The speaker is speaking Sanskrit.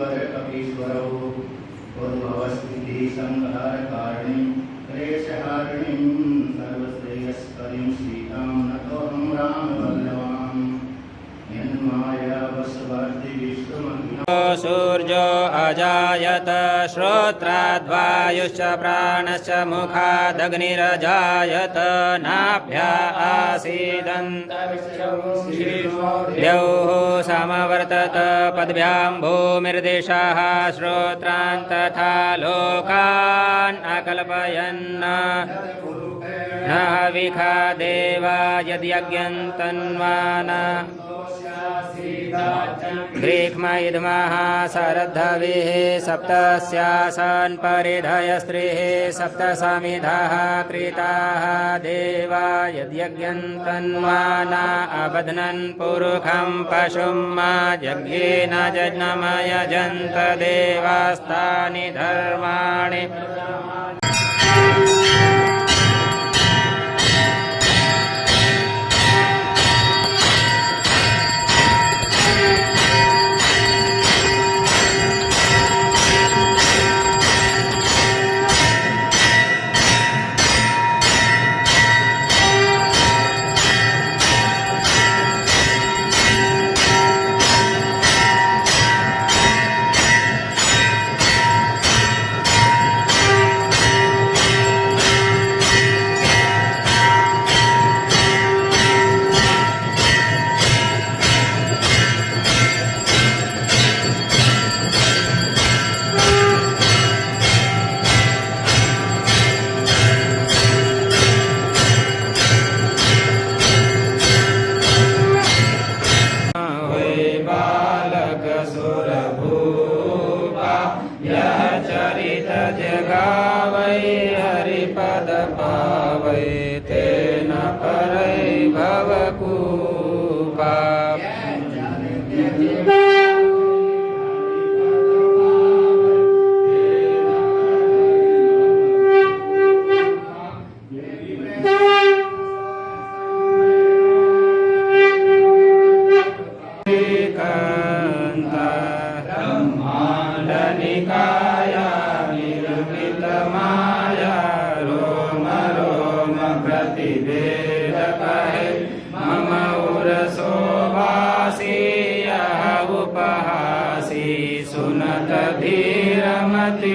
कवीश्वर कवीश्वरौ पूर्ववस्थितिः संहारकारिणीं क्लेशहारिणीं सर्वश्रेयस्करीं श्रीकां नतोऽहं विश्वमग्न सूर्यो अजायत श्रोत्राद्वायुश्च प्राणश्च मुखादग्निरजायत नाभ्या आसीदन्त समवर्तत पद्भ्यां भूमिर्देशाः श्रोत्रान् तथा लोकान् अकल्पयन् न विखा देवा यद्यज्ञन्तन्वान ग्रीक्ष्म इद्मः सरद्धविः सप्तस्यासन् परिधयस्त्रिः सप्त समिधः कृताः देवा यद्यज्ञन्तन्वाना अबध्नन् पुरुखं पशुं मा यज्ञेन जज्ञमयजन्त देवास्तानि धर्माणि बालकसुरभूपा यः चरित जगावै हरिपद तेन परै भवकूपा ब्रह्माण्डनिकाया निर्मितमाया रोम रोम प्रतिवेदकहे मम उरशोभासि यः उपहासि। सुनत धीरमति